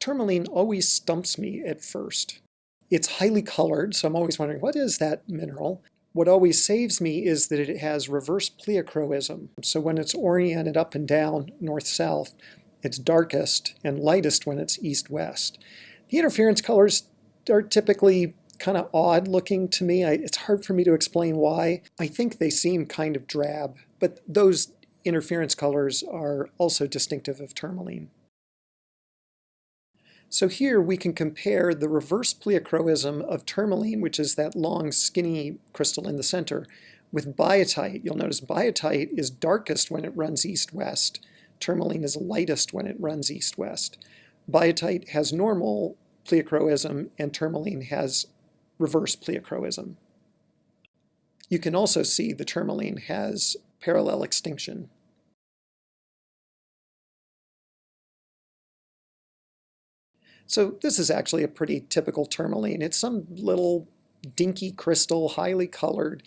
tourmaline always stumps me at first. It's highly colored, so I'm always wondering, what is that mineral? What always saves me is that it has reverse pleochroism. So when it's oriented up and down, north-south, it's darkest and lightest when it's east-west. The interference colors are typically kind of odd looking to me. I, it's hard for me to explain why. I think they seem kind of drab, but those interference colors are also distinctive of tourmaline. So here we can compare the reverse pleochroism of tourmaline, which is that long skinny crystal in the center, with biotite. You'll notice biotite is darkest when it runs east-west. Tourmaline is lightest when it runs east-west. Biotite has normal pleochroism and tourmaline has reverse pleochroism. You can also see the tourmaline has parallel extinction. So this is actually a pretty typical tourmaline. It's some little dinky crystal, highly colored.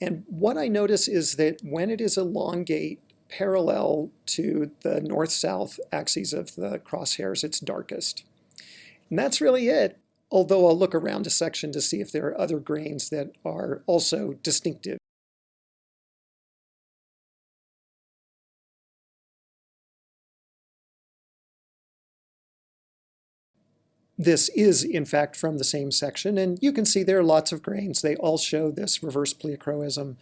And what I notice is that when it is elongate parallel to the north-south axes of the crosshairs, it's darkest. And that's really it, although I'll look around a section to see if there are other grains that are also distinctive. This is, in fact, from the same section, and you can see there are lots of grains. They all show this reverse pleochroism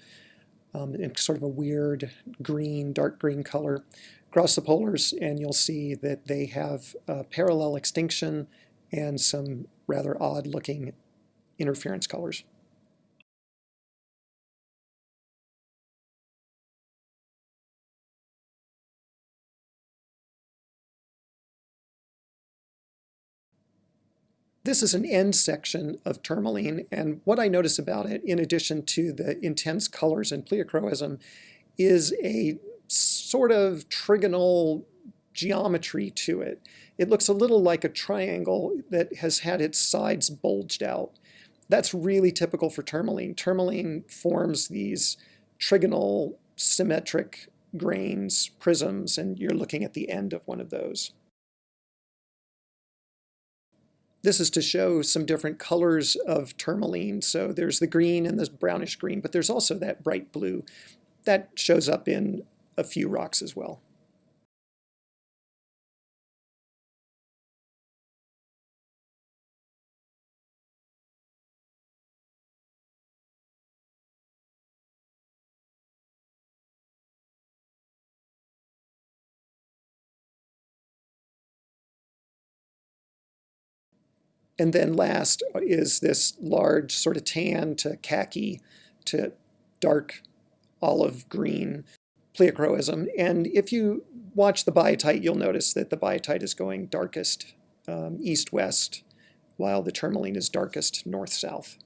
um, in sort of a weird green, dark green color across the polars, and you'll see that they have parallel extinction and some rather odd-looking interference colors. This is an end section of tourmaline, and what I notice about it, in addition to the intense colors and pleochroism, is a sort of trigonal geometry to it. It looks a little like a triangle that has had its sides bulged out. That's really typical for tourmaline. Tourmaline forms these trigonal symmetric grains, prisms, and you're looking at the end of one of those. This is to show some different colors of tourmaline. So there's the green and the brownish green, but there's also that bright blue. That shows up in a few rocks as well. And then last is this large sort of tan to khaki to dark olive green pleochroism. And if you watch the biotite, you'll notice that the biotite is going darkest um, east-west, while the tourmaline is darkest north-south.